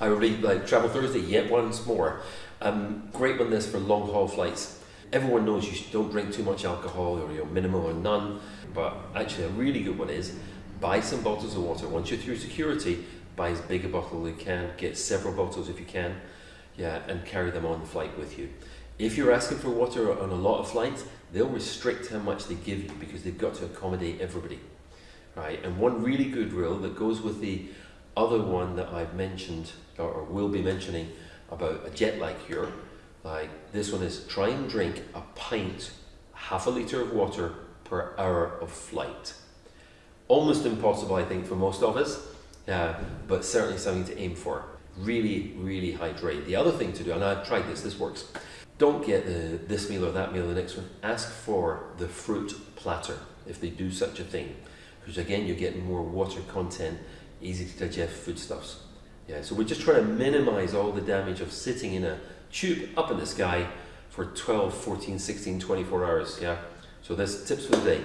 I really like travel Thursday yet once more. Um, great one this for long haul flights. Everyone knows you don't drink too much alcohol or you know, minimal or none, but actually a really good one is buy some bottles of water. Once you're through security, buy as big a bottle as you can, get several bottles if you can, yeah, and carry them on the flight with you. If you're asking for water on a lot of flights, they'll restrict how much they give you because they've got to accommodate everybody, right? And one really good rule that goes with the other one that I've mentioned or will be mentioning about a jet lag cure, like this one is try and drink a pint, half a litre of water per hour of flight. Almost impossible, I think, for most of us, yeah, but certainly something to aim for. Really, really hydrate. The other thing to do, and I've tried this, this works. Don't get the, this meal or that meal the next one. Ask for the fruit platter if they do such a thing. Because again, you're getting more water content, easy to digest foodstuffs. Yeah, so we're just trying to minimize all the damage of sitting in a tube up in the sky for 12, 14, 16, 24 hours. Yeah, so there's tips for the day.